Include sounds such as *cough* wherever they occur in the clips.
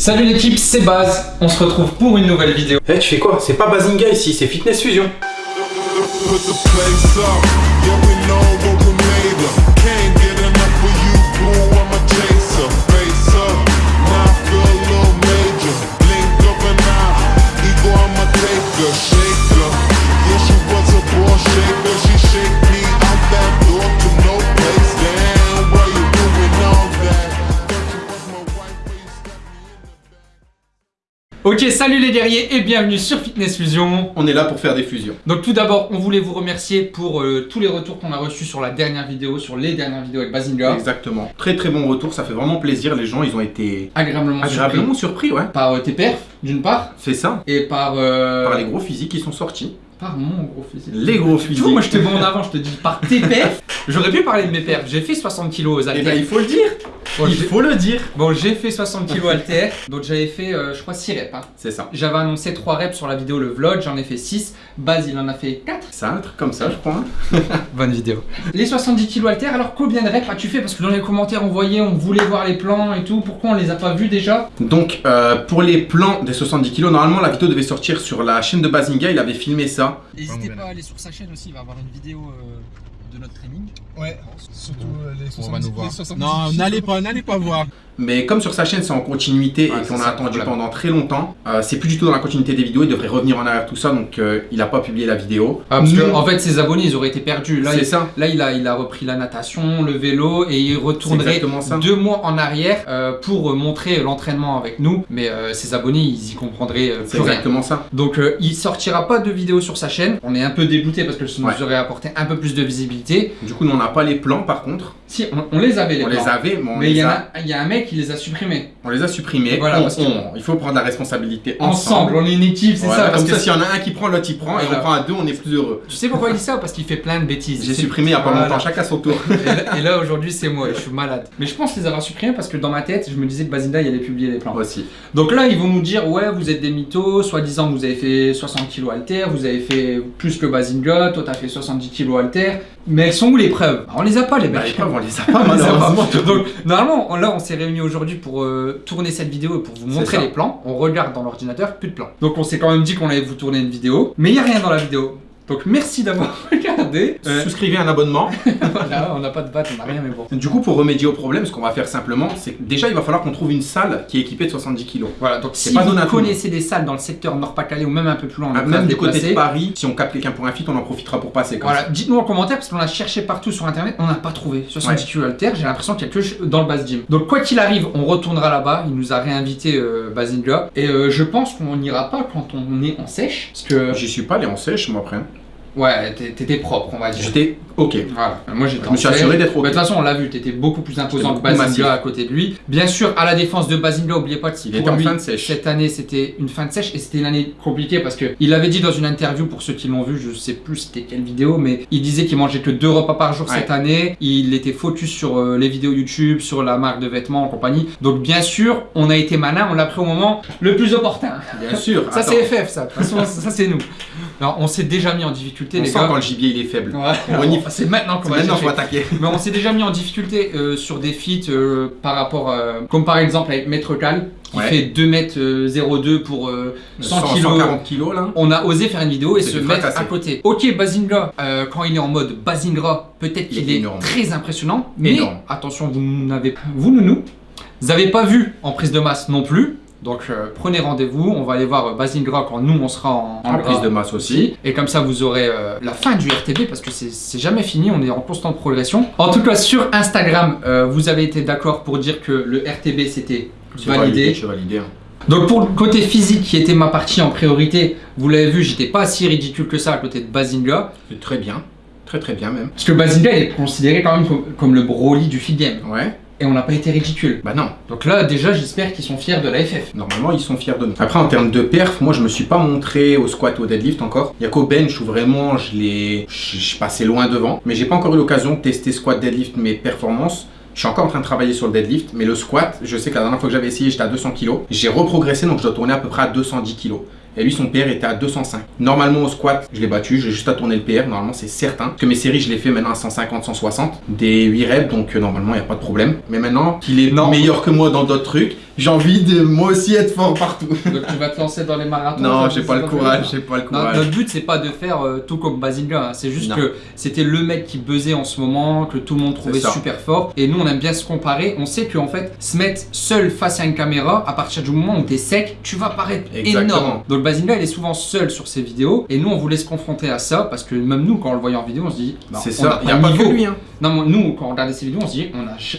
Salut l'équipe, c'est Baz. On se retrouve pour une nouvelle vidéo. Eh, tu fais quoi? C'est pas Bazinga ici, c'est Fitness Fusion. Ok, salut les guerriers et bienvenue sur Fitness Fusion. On est là pour faire des fusions. Donc tout d'abord, on voulait vous remercier pour euh, tous les retours qu'on a reçus sur la dernière vidéo, sur les dernières vidéos avec Bazinga. Exactement. Très très bon retour, ça fait vraiment plaisir. Les gens, ils ont été Agréablement, agréablement surpris, ouais. par euh, tes perfs, d'une part, C'est ça. et par... euh, Par les gros physiques qui sont sortis. Par mon gros physique. Les gros physiques. vois, moi je te mets en avant, je te dis par tes perfs. *laughs* J'aurais pu parler de mes perfs. J'ai fait 60 kilos aux Eh haltères. ben, il faut le dire. Bon, il faut le dire. Bon, j'ai fait 60 kilos haltères, donc j'avais fait, euh, je crois, 6 reps. hein. C'est ça. J'avais annoncé 3 reps sur la vidéo, le vlog, j'en ai fait 6. Baz, il en a fait 4. C'est un truc comme ça, je crois. hein. *laughs* Bonne vidéo. Les 70 kilos haltères, alors combien de reps as-tu fait? Parce que dans les commentaires, on voyait, on voulait voir les plans et tout. Pourquoi on les a pas vus déjà? Donc, euh, pour les plans des 70 kilos, normalement, la vidéo devait sortir sur la chaîne de Bazinga. Il avait filmé ça. N'hésitez pas à aller sur sa chaîne aussi, il va avoir une vidéo euh, de notre training. Ouais, surtout euh, les 70 On va nous voir. les 70 Non, n'allez pas, n'allez pas voir. Mais comme sur sa chaîne, c'est en continuité Ouais, et qu'on a attendu problème. pendant très longtemps, euh, c'est plus du tout dans la continuité des vidéos. Il devrait revenir en arrière tout ça. Donc, euh, il a pas publié la vidéo. Ah, parce que en fait, ses abonnés, ils auraient été perdus. Là, il, ça. là il, a, il a repris la natation, le vélo et il retournerait deux mois en arrière euh, pour montrer l'entraînement avec nous. Mais ses abonnés, ils y comprendraient C'est plus rien. exactement ça. Donc il sortira pas de vidéo sur sa chaîne. On est un peu dégoûté parce que ça nous Ouais. aurait apporté un peu plus de visibilité. Du coup, nous, on n'a pas les plans par contre. Si, on, on les avait les on plans. les avait, mais on, Mais il les y, en a, a, il y a un mec qui les a supprimés. on les a supprimés. Voilà, On- parce on- il faut prendre la responsabilité Ensemble, ensemble. on est une équipe, c'est Voilà, ça. Parce comme que ça, s'il y en a un qui prend, l'autre il prend, et on prend à deux, on est plus heureux. Tu sais pourquoi il dit ça? Parce qu'il fait plein de bêtises. J'ai supprimé il y a pas longtemps, chacun son tour. *laughs* Et là, aujourd'hui c'est moi, je suis malade. Mais je pense les avoir supprimés parce que dans ma tête, je me disais que Bazinda il allait publier les plans. Aussi. Donc là, ils vont nous dire ouais, vous êtes des mythos, soi-disant vous avez fait 60 kg halter, vous avez fait plus que Bazinga, toi t'as fait 70 kg halter. Mais elles sont où les preuves? On les a pas les Bah, mecs. les preuves, *laughs* on les a pas malheureusement. Donc normalement, là on s'est réunis aujourd'hui pour euh, tourner cette vidéo et pour vous montrer les plans. On regarde dans l'ordinateur, plus de plans. Donc on s'est quand même dit qu'on allait vous tourner une vidéo, mais il y a rien dans la vidéo. Donc merci d'avoir *laughs* regardé. Euh, Souscrivez un abonnement. *laughs* voilà, on n'a pas de batte, on n'a rien, mais bon. Du coup, pour remédier au problème, ce qu'on va faire simplement, c'est que déjà, il va falloir qu'on trouve une salle qui est équipée de 70 kg. Voilà, donc si pas vous connaissez des salles dans le secteur Nord-Pas-Calais ou même un peu plus loin, à Même du côté de Paris, si on capte quelqu'un pour un fit, on en profitera pour passer. Comme Voilà, dites-nous en commentaire parce qu'on a cherché partout sur internet, on n'a pas trouvé 70 kg halter, j'ai l'impression qu'il y a que dans le base gym. Donc quoi qu'il arrive, on retournera là-bas, il nous a réinvité euh, Bazinga et euh, je pense qu'on n'ira pas quand on est en sèche parce que. J'y suis pas allé en sèche, moi, après. Ouais, t'étais propre, on va dire. J'étais OK. Voilà, moi j'étais Je me suis assuré d'être OK. De toute façon, on l'a vu, t'étais beaucoup plus imposant que massif. à côté de lui. Bien sûr, à la défense de Bazinga, oubliez pas que Il pour était en fin de sèche. Cette année, c'était une fin de sèche et c'était une année compliquée parce que il avait dit dans une interview, pour ceux qui l'ont vu, je sais plus c'était quelle vidéo, mais il disait qu'il mangeait que deux repas par jour Ouais. cette année. Il était focus sur euh, les vidéos YouTube, sur la marque de vêtements en compagnie. Donc bien sûr, on a été malin, on l'a pris au moment le plus opportun. Bien sûr. Ça c'est FF, ça. De toute façon, ça c'est nous. Alors on s'est déjà mis en difficulté, On les sent gars. quand le gibier il est faible. Ouais. C'est maintenant qu'on va Maintenant, faut attaquer. Mais on s'est déjà mis en difficulté euh, sur des feats euh, par rapport, euh, comme par exemple avec Maître Cal, qui Ouais. fait 2 mètres euh, 02 pour euh, 100 100, kilos. 140 kilos, là. On a osé faire une vidéo et se mettre à côté. Ok, Bazinga, quand il est en mode Bazinga, peut-être est qu'il est, très impressionnant. Mais Énorme. attention, vous n'avez vous nounou, vous n'avez pas vu en prise de masse non plus. Donc euh, prenez rendez-vous, on va aller voir euh, quand nous on sera en, En prise de masse aussi. et comme ça, vous aurez euh, la fin du RTB parce que c'est jamais fini, on est en constante progression. En tout cas, sur Instagram, euh, vous avez été d'accord pour dire que le RTB c'était validé. Hein. Donc pour le côté physique qui était ma partie en priorité, vous l'avez vu, j'étais pas si ridicule que ça à côté de Bazinga. C'est très bien. Très très bien même. Parce que Bazinga il est considéré quand même comme, comme le Broly du feed game. Ouais. Et on n'a pas été ridicule. Bah non. Donc là, déjà, j'espère qu'ils sont fiers de la FF. Normalement, ils sont fiers de nous. Après, en termes de perf, moi, je me suis pas montré au squat ou au deadlift encore. Il y a qu'au bench où vraiment, je l'ai, je suis passé loin devant. Mais j'ai pas encore eu l'occasion de tester squat, deadlift, mes performances. Je suis encore en train de travailler sur le deadlift, mais le squat, je sais que la dernière fois que j'avais essayé, j'étais à 200 kg. J'ai reprogressé, donc je dois tourner à peu près à 210 kg. Et lui, son PR était à 205. Normalement, au squat, je l'ai battu. J'ai juste à tourner le PR. Normalement, c'est certain. Parce que mes séries, je les fais maintenant à 150, 160. Des 8 reps. Donc, euh, normalement, il n'y a pas de problème. Mais maintenant qu'il est Non. meilleur que moi dans d'autres trucs, j'ai envie de moi aussi être fort partout. Donc tu vas te lancer dans les marathons non, j'ai c'est pas le courage. J'ai pas le courage. notre but c'est pas de faire euh, tout comme Basinga, hein. c'est juste Non. que c'était le mec qui buzzait en ce moment, que tout le monde trouvait super fort. Et nous on aime bien se comparer. On sait qu'en fait, se mettre seul face à une caméra, à partir du moment où t'es sec, tu vas paraître Exactement. énorme. Donc Basinga il est souvent seul sur ses vidéos. Et nous on voulait se confronter à ça parce que même nous quand on le voyait en vidéo, on se dit, bah, C'est ça. Il n'y a pas que lui. Hein. Non, mais nous quand on regardait ses vidéos, on se dit,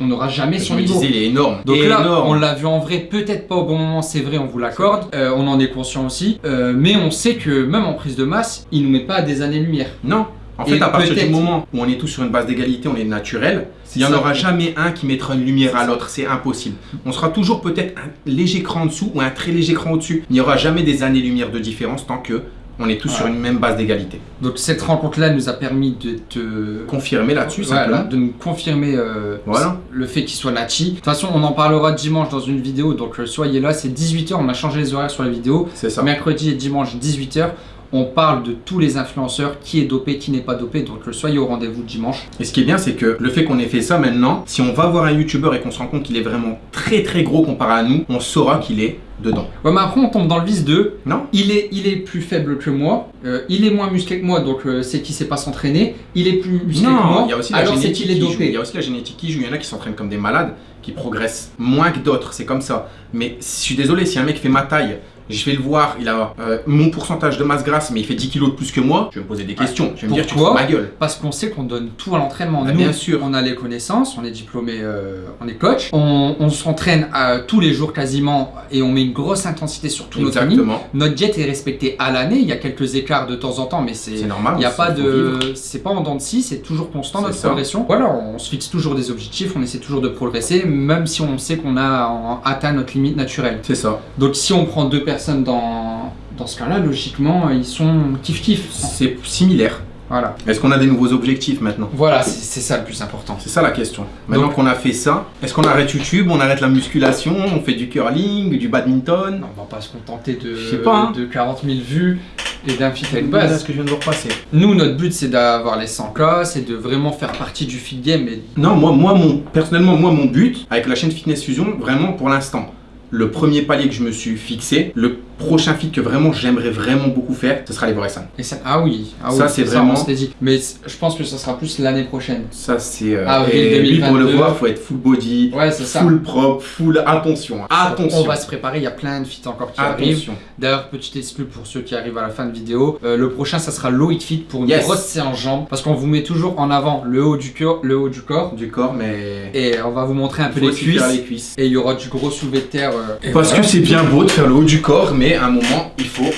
on n'aura jamais son niveau. disais, il est énorme. Donc là, énorme. on l'a vu en vrai, peut-être pas au bon moment, c'est vrai, on vous l'accorde. Euh, on en est conscient aussi. Euh, mais on sait que même en prise de masse, il nous met pas à des années-lumière. Non. En Et fait, à partir du moment où on est tous sur une base d'égalité, on est naturel, il n'y en aura jamais un qui mettra une lumière à l'autre, c'est impossible. On sera toujours peut-être un léger cran en dessous ou un très léger cran au-dessus. Il n'y aura jamais des années-lumière de différence tant que on est tous sur une même base d'égalité. Donc cette rencontre-là nous a permis de te... Confirmer là-dessus, Voilà, simplement. de nous confirmer euh, Voilà. le fait qu'il soit Nachi. De toute façon, on en parlera dimanche dans une vidéo, donc euh, soyez là, c'est 18h, on a changé les horaires sur la vidéo. C'est ça. Mercredi et dimanche 18h, on parle de tous les influenceurs, qui est dopé, qui n'est pas dopé, donc soyez au rendez-vous dimanche. Et ce qui est bien, c'est que le fait qu'on ait fait ça maintenant, si on va voir un youtubeur et qu'on se rend compte qu'il est vraiment très très gros comparé à nous, on saura qu'il est dedans. Ouais, mais après on tombe dans le vice de Non il est, il est plus faible que moi, euh, il est moins musclé que moi, donc euh, c'est qu'il sait pas s'entraîner, il est plus musclé que moi, Non, il y a aussi la alors c'est qu'il est joue. Il y dopé. a aussi la génétique qui joue. Il y en a qui s'entraînent comme des malades, qui progressent moins que d'autres. C'est comme ça. Mais je suis désolé, si un mec fait ma taille, je vais le voir, il a euh, mon pourcentage de masse grasse, mais il fait 10 kilos de plus que moi, je vais me poser des questions. Je vais me dire, tu ma gueule. Parce qu'on sait qu'on donne tout à l'entraînement. Bah, bien sûr. on a les connaissances, on est diplômé, euh, on est coach, on, on s'entraîne euh, tous les jours quasiment et on met une grosse intensité sur tout notre training. Notre diète est respectée à l'année, il y a quelques écarts de temps en temps, mais c'est normal. Il n'y a c'est- pas de. C'est pas en dents de scie, c'est toujours constant notre ça. progression. Voilà, on se fixe toujours des objectifs, on essaie toujours de progresser, même si on sait qu'on a atteint notre limite naturelle. C'est ça. Donc si on prend deux personnes dans, dans ce cas-là, logiquement, ils sont kiff-kiff. C'est similaire. Voilà. Est-ce qu'on a des nouveaux objectifs maintenant Voilà, c'est ça le plus important. C'est ça la question. Maintenant qu'on a fait ça, est-ce qu'on arrête YouTube, on arrête la musculation, on fait du curling, du badminton Non, on va pas se contenter de, pas, hein. de 40 000 vues et d'un fit à une base. ce que je viens de repasser. Nous, notre but, c'est d'avoir les 100K, c'est de vraiment faire partie du fit game. Et... Non, moi, moi mon, personnellement, moi, mon but avec la chaîne Fitness Fusion, vraiment pour l'instant, le premier palier que je me suis fixé, le prochain fit que vraiment j'aimerais vraiment beaucoup faire, ce sera les et ça- ah oui, ah Ça, c'est vraiment- dit. Mais je pense que ça sera plus l'année prochaine. Ça, c'est. euh, Avril et lui, pour le 2022. voir, faut être full body, Ouais, c'est ça. full propre, full. Attention, hein. attention. On va se préparer, il y a plein de feats encore qui arrivent. D'ailleurs, petite exclu pour ceux qui arrivent à la fin de vidéo, euh, le prochain ça sera Loïc Fit pour une Yes. grosse séance jambes parce qu'on vous met toujours en avant le haut du corps, le haut du corps Du corps, mais. et on va vous montrer un peu les cuisses faire les cuisses. et il y aura du gros soulevé de terre. euh, Parce voilà. que c'est bien beau de faire le haut du corps, mais à un moment, il faut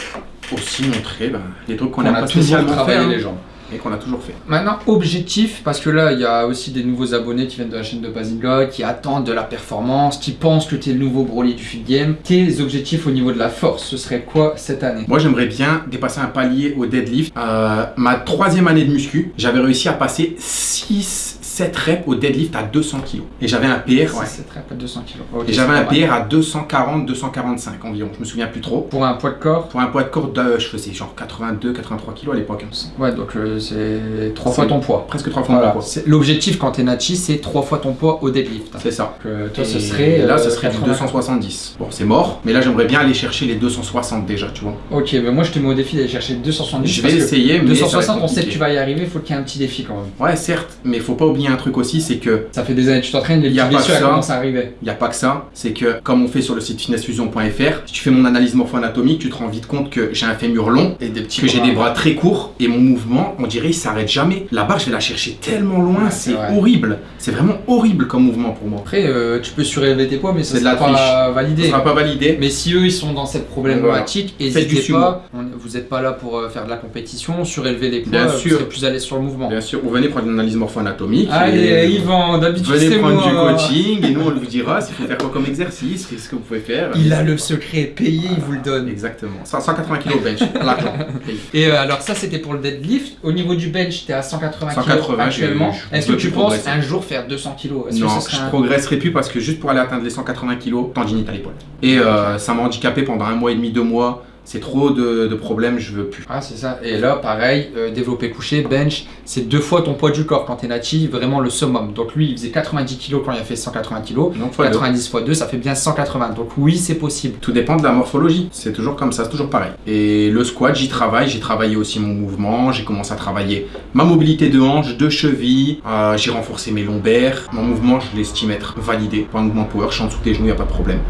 aussi montrer ben, les trucs qu'on on n'a a pas toujours spécialement travaillé hein, les jambes. et qu'on a toujours fait. Maintenant, objectif, parce que là, il y a aussi des nouveaux abonnés qui viennent de la chaîne de Basinga, qui attendent de la performance, qui pensent que tu es le nouveau Broly du feed game. Tes objectifs au niveau de la force, ce serait quoi cette année? Moi, j'aimerais bien dépasser un palier au deadlift. Euh, ma troisième année de muscu, j'avais réussi à passer 6, 7 reps au deadlift à 200 kg. Et j'avais un PR, ouais. Pas 200 kg. Et j'avais un PR à 240, 245 environ. Je me souviens plus trop. Pour un poids de corps, Pour un poids de corps, de, je faisais genre 82, 83 kg à l'époque. hein. ouais, donc euh, c'est trois C'est- fois ton poids. Presque 3 fois Voilà. mon poids. L'objectif quand t'es Nachi, c'est trois fois ton poids au deadlift. C'est ça. Donc, euh, toi, ce Et serait. là, euh, ce serait du 80. 270. Bon, c'est mort, mais là, j'aimerais bien aller chercher les 260 déjà, tu vois. Ok, mais moi je te mets au défi d'aller chercher 270. Je vais essayer, mais. ça va 260, être on sait que tu vas y arriver, il faut qu'il y ait un petit défi quand même. Ouais, certes, mais faut pas oublier un truc aussi, c'est que Ça fait des années que tu t'entraînes, les Y a petites pas blessures commencent à arriver. Il n'y a pas que ça, c'est que comme on fait sur le site fitnessfusion.fr, si tu fais mon analyse morpho-anatomique, tu te rends vite compte que j'ai un fémur long, Et des petits que j'ai des bras très courts et mon mouvement, on dirait, il s'arrête jamais. La barre, je vais la chercher tellement loin, Ouais, c'est horrible. C'est vraiment horrible comme mouvement pour moi. Après, euh, tu peux surélever tes poids, mais ça de sera la pas validé. Sera pas validé. Mais si eux ils sont dans cette problématique, n'hésitez sumo. pas. On- vous n'êtes pas là pour euh, faire de la compétition, surélever les poids, Bien euh, sûr. vous serez plus l'aise sur le mouvement. Bien sûr, vous venez prendre une analyse morpho-anatomique. Allez, et- Yvan, d'habitude Venez c'est prendre moi. du coaching et nous on vous dira s'il faut faire quoi comme exercice, qu'est-ce que vous pouvez faire. Il a le secret, payé, il vous le donne. Exactement. 180 kg bench, l'argent. payé. Et euh, alors ça c'était pour le deadlift. Au niveau du bench, t'es à 180 kg 180, actuellement. je- je Est-ce que tu penses progresser. un jour faire 200 kg que Non, serait je un- progresserai plus parce que juste pour aller atteindre les 180 kg, tendinite à l'épaule. Et euh, ça m'a handicapé pendant un mois et demi, deux mois. C'est trop de, de problèmes, je veux plus. Ah, c'est ça. Et là, pareil, euh, développé couché, bench, c'est deux fois ton poids du corps quand t'es natif, vraiment le summum. Donc lui, il faisait 90 kg quand il a fait 180 kg. Donc, fois deux. 90 x 2, ça fait bien 180. Donc oui, c'est possible. Tout dépend de la morphologie. C'est toujours comme ça, c'est toujours pareil. Et le squat, j'y travaille. J'ai travaillé aussi mon mouvement. J'ai commencé à travailler ma mobilité de hanche, de cheville. Euh, j'ai renforcé mes lombaires. Mon mouvement, je l'estime être validé. Pour un mouvement power, je suis en dessous des genoux, il n'y a pas de problème.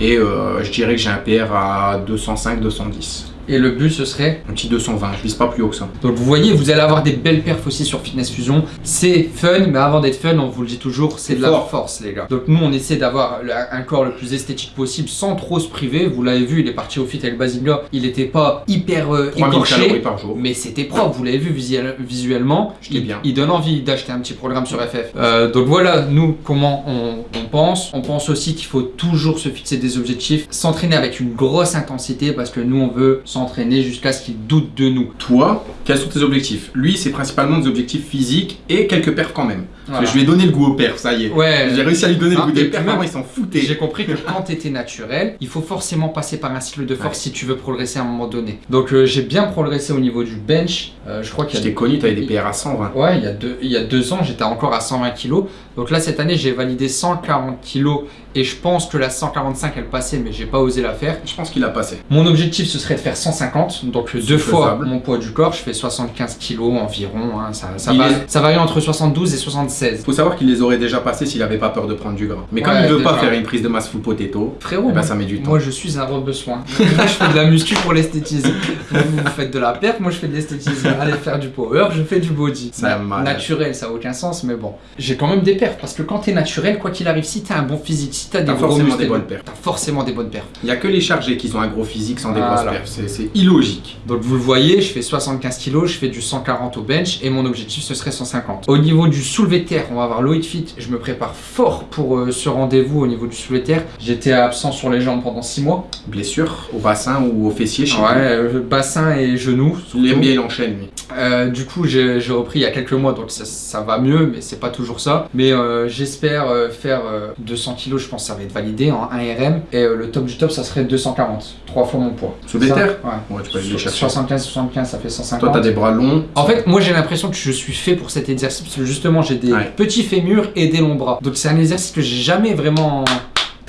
Et euh, je dirais que j'ai un PR à 205-210. Et le but, ce serait Un petit 220, je vise pas plus haut que ça. Donc vous voyez, vous allez avoir des belles perfs aussi sur Fitness Fusion. C'est fun, mais avant d'être fun, on vous le dit toujours, c'est de la Fort. force les gars. Donc nous, on essaie d'avoir un corps le plus esthétique possible sans trop se priver. Vous l'avez vu, il est parti au fit avec Basingla. Il était pas hyper euh, 3000 calories écorché. par jour. Mais c'était propre, vous l'avez vu visuel- visuellement. Il, bien. il donne envie d'acheter un petit programme sur FF. Euh, donc voilà, nous, comment on, on pense. On pense aussi qu'il faut toujours se fixer des objectifs, s'entraîner avec une grosse intensité parce que nous, on veut s'entraîner jusqu'à ce qu'il doute de nous. Toi, quels sont tes objectifs? Lui, c'est principalement des objectifs physiques et quelques perfs quand même. Voilà. je lui ai donné le goût aux perfs, ça y est. Ouais. J'ai réussi à lui donner Ah, le goût et des perfs, même- avant ils s'en foutaient. J'ai compris que quand tu étais naturel, il faut forcément passer par un cycle de force si tu veux progresser à un moment donné. Donc euh, j'ai bien progressé au niveau du bench. Euh, je crois qu'il Je y a t'ai connu, tu avais des PR à 120. Ouais, il y, a deux, il y a deux ans, j'étais encore à 120 kg. Donc là, cette année, j'ai validé 140 kg et je pense que la 145, elle passait, mais j'ai pas osé la faire. Je pense qu'il a passé. Mon objectif, ce serait de faire 150, donc deux fois faisable. mon poids du corps. Je fais 75 kg environ. hein, ça, ça, Il va- est- ça varie entre 72 et 76. Faut savoir qu'il les aurait déjà passés s'il avait pas peur de prendre du gras. Mais comme Ouais, il veut pas faire une prise de masse full potato, Frérot, eh ben, ça met du temps. Moi, je suis un re-besoin. *laughs* moi, je fais de la muscu pour l'esthétisme. vous, vous faites de la perte, moi, je fais de l'esthétisme. Allez faire du power, je fais du body. C'est malade. naturel, ça a aucun sens, mais bon. J'ai quand même des perfs parce que quand t'es naturel, quoi qu'il arrive, si t'as un bon physique, si t'as des gros forcément des bonnes perfs. T'as forcément des bonnes perfs. Il y a que les chargés qui ont un gros physique sans des grosses perfs. C'est illogique. Donc vous le voyez, je fais 75 kg, je fais du 140 au bench et mon objectif ce serait 150. Au niveau du soulevé de terre, on va voir Loïc Fit. Je me prépare fort pour euh, ce rendez-vous au niveau du soulevé de terre. J'étais absent sur les jambes pendant 6 mois. Blessure au bassin ou au fessier chez Ouais, euh, bassin et genoux. Surtout. bien, il enchaîne. Euh, du coup, j'ai repris il y a quelques mois, donc ça, ça va mieux, mais c'est pas toujours ça. Mais euh, j'espère faire euh, 200 kg, je pense que ça va être validé en 1 RM. Et euh, le top du top, ça serait 240, trois fois mon poids. Sous des terres Ouais. Ouais, tu peux aller les chercher. 75, 75, ça fait 150. Toi, t'as des bras longs. En fait, moi j'ai l'impression que je suis fait pour cet exercice parce que justement j'ai des Ouais. petits fémurs et des longs bras. Donc c'est un exercice que j'ai jamais vraiment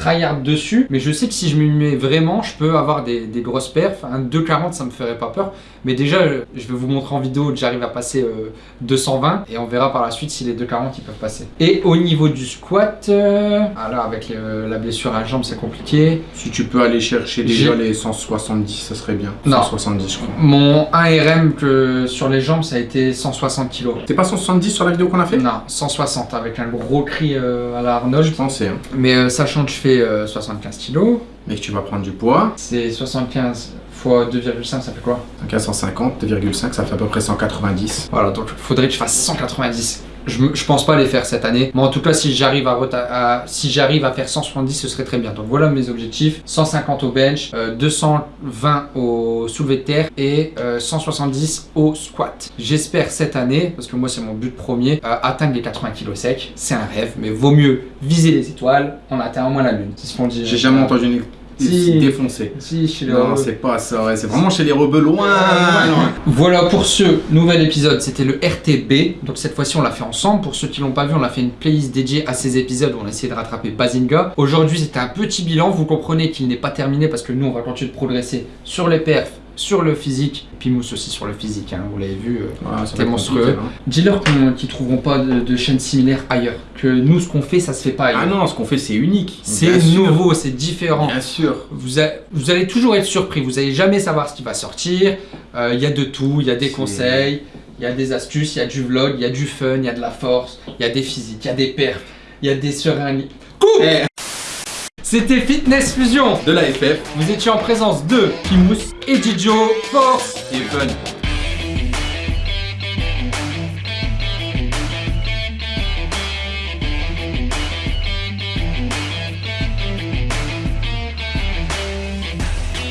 tryhard dessus, mais je sais que si je m'y mets vraiment, je peux avoir des, des grosses perfs. Un 240 ça me ferait pas peur, mais déjà euh, je vais vous montrer en vidéo que j'arrive à passer euh, 220 et on verra par la suite si les 240 ils peuvent passer. Et au niveau du squat, euh, ah là avec le- la blessure à la jambe c'est compliqué. Si tu peux aller chercher déjà les 170, ça serait bien. Non. 170, je crois. Mon 1RM que sur les jambes ça a été 160 kg. T'es pas 170 sur la vidéo qu'on a fait? Non, 160 avec un gros cri euh, à la Arnold. Je pensais, hein. Mais euh, sachant que je fais euh, 75 kg, Mais que tu vas prendre du poids. c'est 75 fois 2,5, ça fait quoi? Donc à 150, 2,5, ça fait à peu près 190. Voilà, donc il faudrait que je fasse 190. Je, pense pas les faire cette année, mais en tout cas, si j'arrive à, si j'arrive à faire 170, ce serait très bien. Donc voilà mes objectifs 150 au bench, euh, 220 au soulevé de terre et euh, 170 au squat. J'espère cette année, parce que moi c'est mon but premier, euh, atteindre les 80 kg secs. C'est un rêve, mais vaut mieux viser les étoiles, on atteint au moins la lune. C'est ce qu'on dit. J'ai jamais entendu une Si. défoncé. Si. Non, c'est pas ça, ouais. C'est vraiment chez les rebeux loin. loin. Voilà pour ce nouvel épisode, c'était le RTB. Donc cette fois-ci on l'a fait ensemble. Pour ceux qui l'ont pas vu, on a fait une playlist dédiée à ces épisodes où on a essayé de rattraper Bazinga. Aujourd'hui c'était un petit bilan, vous comprenez qu'il n'est pas terminé parce que nous on va continuer de progresser sur les perfs, sur le physique, puis Mousse aussi sur le physique, hein, vous l'avez vu. euh. Ouais, va être monstrueux. hein. Dis-leur qu'on- qu'ils trouveront pas de, de chaînes similaires ailleurs. Que nous ce qu'on fait ça se fait pas ailleurs. Ah non, ce qu'on fait, c'est unique. c'est nouveau, c'est différent. Bien sûr. Vous, a- vous allez toujours être surpris, vous allez jamais savoir ce qui va sortir. Euh, Il y a de tout, il y a des conseils, il y a des astuces, il y a du vlog, il y a du fun, il y a de la force, il y a des physiques, il y a des perfs, il y a des seringues. Coupe Eh, C'était Fitness Fusion de la FF Vous étiez en présence de Pimous et Didio Force et fun.